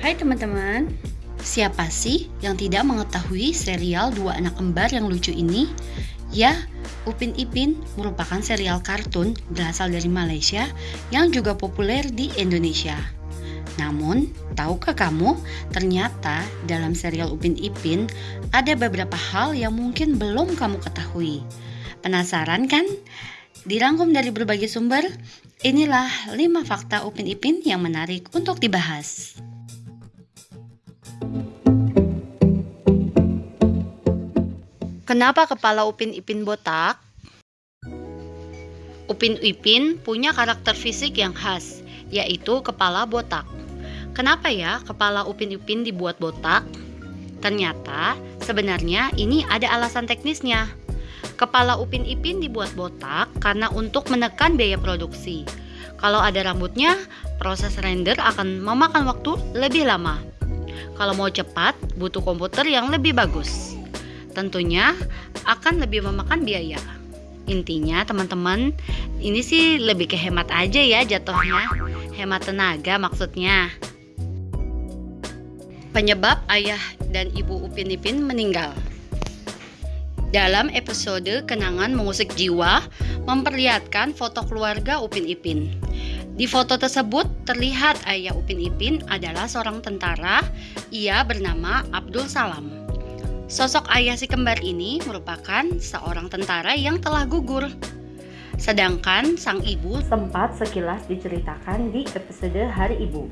Hai teman-teman, siapa sih yang tidak mengetahui serial Dua Anak Kembar yang lucu ini? Ya, Upin Ipin merupakan serial kartun berasal dari Malaysia yang juga populer di Indonesia. Namun, tahukah kamu, ternyata dalam serial Upin Ipin ada beberapa hal yang mungkin belum kamu ketahui. Penasaran kan? Dirangkum dari berbagai sumber, inilah 5 fakta Upin Ipin yang menarik untuk dibahas. Kenapa kepala Upin Ipin botak? Upin Ipin punya karakter fisik yang khas, yaitu kepala botak. Kenapa ya kepala Upin Ipin dibuat botak? Ternyata sebenarnya ini ada alasan teknisnya. Kepala Upin Ipin dibuat botak karena untuk menekan biaya produksi. Kalau ada rambutnya, proses render akan memakan waktu lebih lama. Kalau mau cepat, butuh komputer yang lebih bagus. Tentunya akan lebih memakan biaya. Intinya teman-teman, ini sih lebih ke hemat aja ya jatuhnya. Hemat tenaga maksudnya. Penyebab ayah dan ibu Upin Ipin meninggal. Dalam episode Kenangan Mengusik Jiwa, memperlihatkan foto keluarga Upin Ipin. Di foto tersebut terlihat ayah Upin Ipin adalah seorang tentara, ia bernama Abdul Salam. Sosok ayah si kembar ini merupakan seorang tentara yang telah gugur. Sedangkan sang ibu sempat sekilas diceritakan di episode Hari Ibu.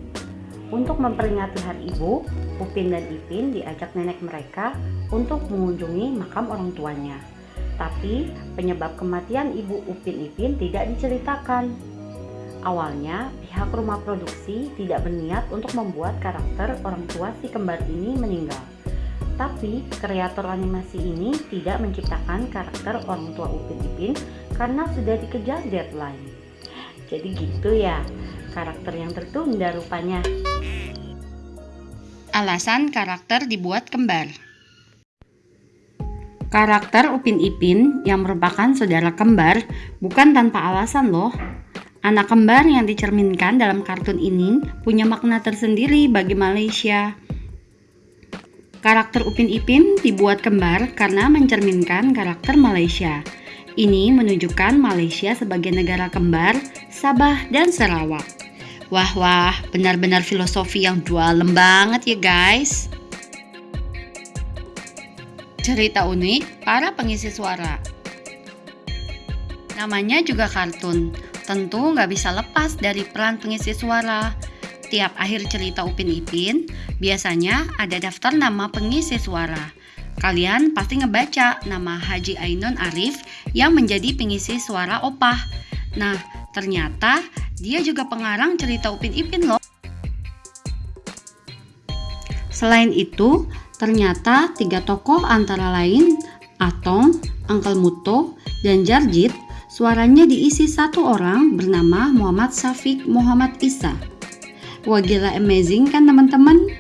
Untuk memperingati Hari Ibu, Upin dan Ipin diajak nenek mereka untuk mengunjungi makam orang tuanya. Tapi penyebab kematian ibu Upin Ipin tidak diceritakan. Awalnya, pihak rumah produksi tidak berniat untuk membuat karakter orang tua si kembar ini meninggal. Tapi, kreator animasi ini tidak menciptakan karakter orang tua Upin Ipin karena sudah dikejar deadline. Jadi gitu ya, karakter yang tertunda rupanya. Alasan karakter dibuat kembar. Karakter Upin Ipin yang merupakan saudara kembar bukan tanpa alasan loh. Anak kembar yang dicerminkan dalam kartun ini punya makna tersendiri bagi Malaysia. Karakter Upin Ipin dibuat kembar karena mencerminkan karakter Malaysia. Ini menunjukkan Malaysia sebagai negara kembar, Sabah, dan Sarawak. Wah wah, benar-benar filosofi yang dalam banget ya guys. Cerita unik para pengisi suara. Namanya juga kartun, tentu nggak bisa lepas dari peran pengisi suara. Tiap akhir cerita Upin Ipin, biasanya ada daftar nama pengisi suara. Kalian pasti ngebaca nama Haji Ainun Arif yang menjadi pengisi suara opah. Nah, ternyata dia juga pengarang cerita Upin Ipin loh. Selain itu, ternyata tiga tokoh antara lain Atong, Uncle Muto, dan Jarjit suaranya diisi satu orang bernama Muhammad Safik Muhammad Isa. Wah gila amazing kan teman-teman?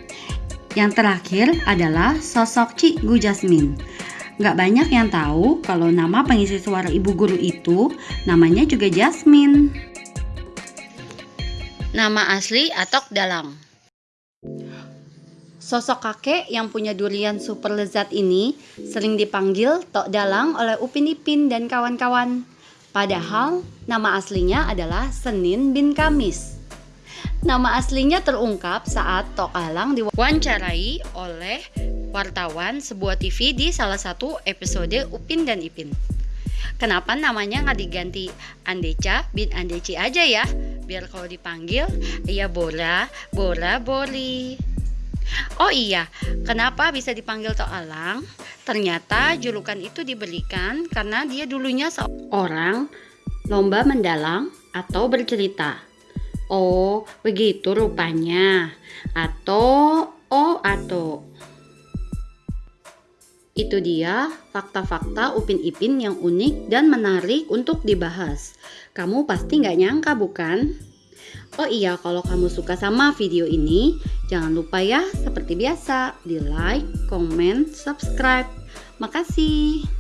Yang terakhir adalah sosok Cikgu Jasmine. Gak banyak yang tahu kalau nama pengisi suara ibu guru itu namanya juga Jasmine. Nama asli Atok Dalang. Sosok kakek yang punya durian super lezat ini sering dipanggil Tok Dalang oleh Upin Ipin dan kawan-kawan. Padahal nama aslinya adalah Senin bin Kamis. Nama aslinya terungkap saat Tok Dalang diwawancarai oleh wartawan sebuah TV di salah satu episode Upin dan Ipin. Kenapa namanya nggak diganti Andeca bin Andeci aja ya? biar kalau dipanggil ya Bora, Bora, Bori. Oh iya, kenapa bisa dipanggil Tok Alang? Ternyata julukan itu diberikan karena dia dulunya seorang lomba mendalang atau bercerita. Oh, begitu rupanya. Atau oh atau itu dia fakta-fakta Upin Ipin yang unik dan menarik untuk dibahas. Kamu pasti nggak nyangka bukan? Oh iya, kalau kamu suka sama video ini, jangan lupa ya seperti biasa di like, comment, subscribe. Makasih.